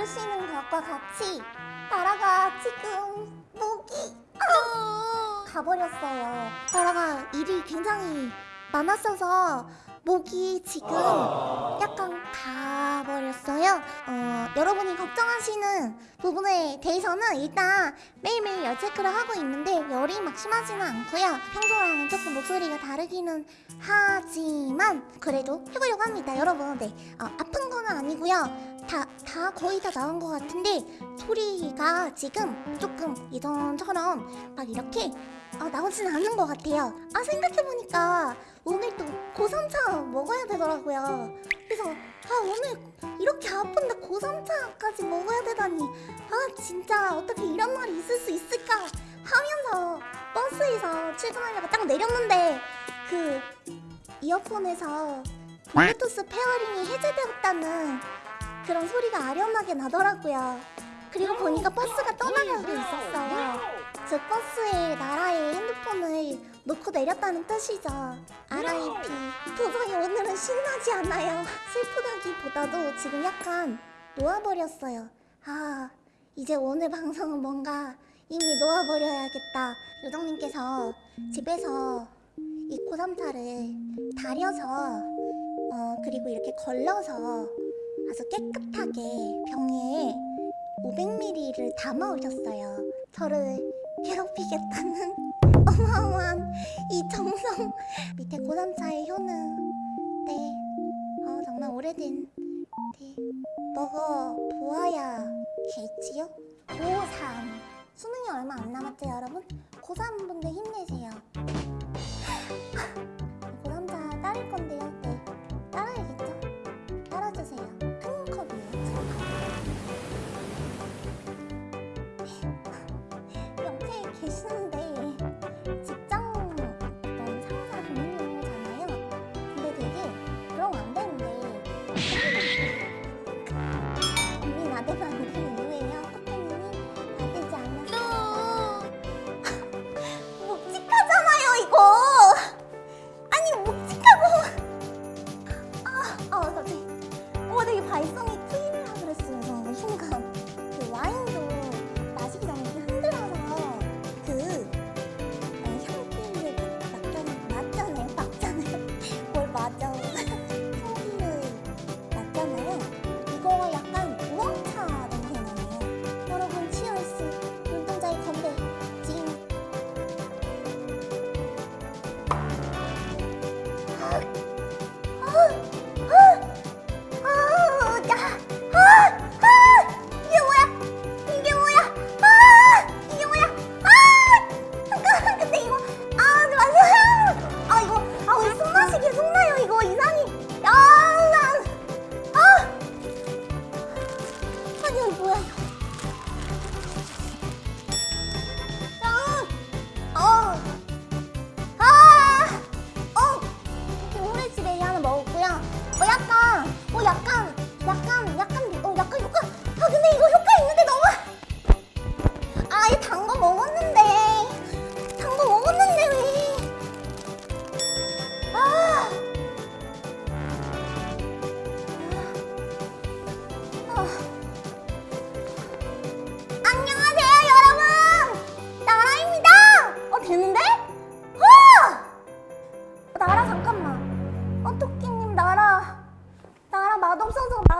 들으시는 것과 같이 나라가 지금 목이 아, 가버렸어요. 나라가 일이 굉장히 많았어서 목이 지금 약간 가버렸어요. 어, 여러분이 걱정하시는 부분에 대해서는 일단 매일매일 열 체크를 하고 있는데 열이 막 심하지는 않고요. 평소랑 조금 목소리가 다르기는 하지만 그래도 해보려고 합니다. 여러분, 네. 어, 아픈 건 아니고요. 다, 다 거의 다 나은 것 같은데 소리가 지금 조금 예전처럼 막 이렇게 어, 나오지는 않는 것 같아요. 아 생각해보니까 오늘 또 고삼차 먹어야 되더라고요. 그래서 아 오늘 이렇게 아픈데 고삼차까지 먹어야 되다니 아 진짜 어떻게 이런 날이 있을 수 있을까 하면서 버스에서 출근하려고 딱 내렸는데 그 이어폰에서 블루투스 pairing이 해제되었다는 그런 소리가 아련하게 나더라고요. 그리고 보니까 버스가 떠나가고 있었어요. 즉 버스에 나라의 핸드폰을 놓고 내렸다는 뜻이죠. RIP. 도저히 오늘은 신나지 않아요. 슬프다기보다도 지금 약간 놓아버렸어요. 아, 이제 오늘 방송은 뭔가 이미 놓아버려야겠다. 요정님께서 집에서 이 고3차를 다려서 어, 그리고 이렇게 걸러서 아주 깨끗하게 병에 500ml를 담아 오셨어요. 저를 괴롭히겠다는 어마어마한 이 정성. 밑에 고3차의 효능. 네. 어, 정말 오래된. 네. 먹어 보아야 겠지요? 고3. 수능이 얼마 안 남았죠, 여러분? 고3 분들 힘내세요. 계시는데 직장 어떤 상사 동료잖아요. 근데 되게 그럼 안 되는데 언니 나대면 안 되는 이유예요. 커피님이 나대지 않아서 묵직하잖아요 이거. 아니 묵직하고 아, 아 갑자기 어 되게 발성이 트이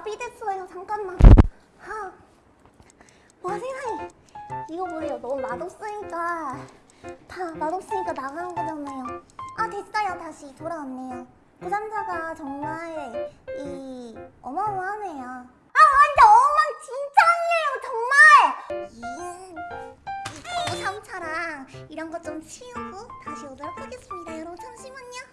마비됐어요. 잠깐만. 하. 와 세상에. 이거 뭐예요? 너무 맛없으니까 다 맛없으니까 나가는 거잖아요. 아 됐어요. 다시 돌아왔네요. 고삼자가 정말 이 어마어마하네요. 아 완전 엉망진창이에요 정말. 이 고삼차랑 이런 거 좀 치우고 다시 오도록 하겠습니다. 여러분 잠시만요.